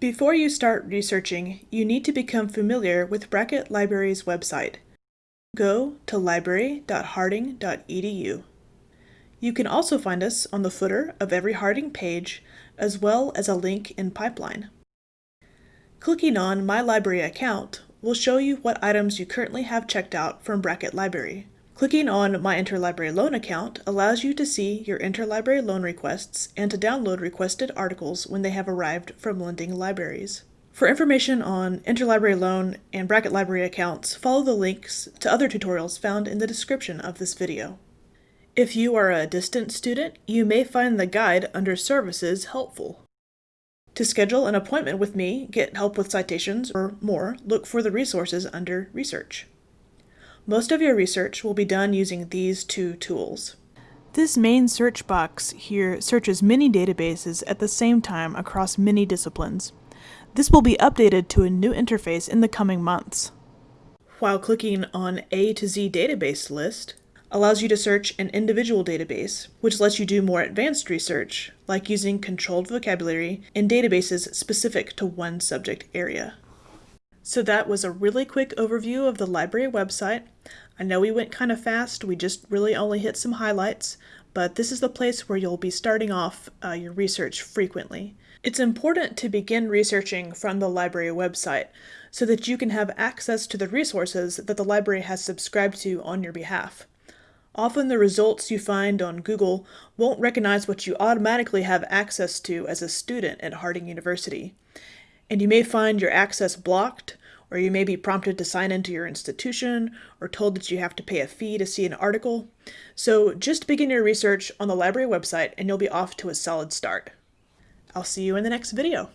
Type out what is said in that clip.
Before you start researching, you need to become familiar with Brackett Library's website. Go to library.harding.edu. You can also find us on the footer of every Harding page, as well as a link in Pipeline. Clicking on My Library Account will show you what items you currently have checked out from Brackett Library. Clicking on My Interlibrary Loan Account allows you to see your interlibrary loan requests and to download requested articles when they have arrived from lending libraries. For information on interlibrary loan and Brackett Library accounts, follow the links to other tutorials found in the description of this video. If you are a distant student, you may find the guide under Services helpful. To schedule an appointment with me, get help with citations, or more, look for the resources under Research. Most of your research will be done using these two tools. This main search box here searches many databases at the same time across many disciplines. This will be updated to a new interface in the coming months. While clicking on A to Z database list, allows you to search an individual database, which lets you do more advanced research, like using controlled vocabulary in databases specific to one subject area. So that was a really quick overview of the library website. I know we went kind of fast, we just really only hit some highlights, but this is the place where you'll be starting off uh, your research frequently. It's important to begin researching from the library website so that you can have access to the resources that the library has subscribed to on your behalf. Often the results you find on Google won't recognize what you automatically have access to as a student at Harding University. And you may find your access blocked, or you may be prompted to sign into your institution, or told that you have to pay a fee to see an article. So just begin your research on the library website and you'll be off to a solid start. I'll see you in the next video.